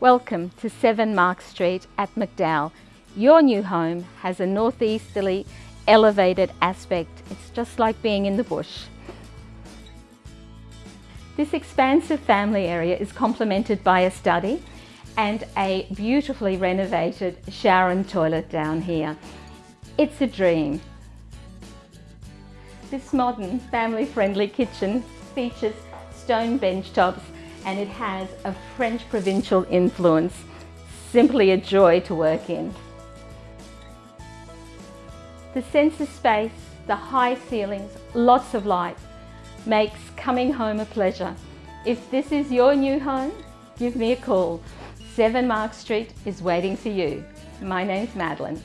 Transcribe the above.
Welcome to 7 Mark Street at McDowall. Your new home has a northeasterly elevated aspect. It's just like being in the bush. This expansive family area is complemented by a study and a beautifully renovated shower and toilet down here. It's a dream. This modern family-friendly kitchen features stone bench tops and it has a French provincial influence. Simply a joy to work in. The sense of space, the high ceilings, lots of light, makes coming home a pleasure. If this is your new home, give me a call. 7 Mark Street is waiting for you. My name's Madeline.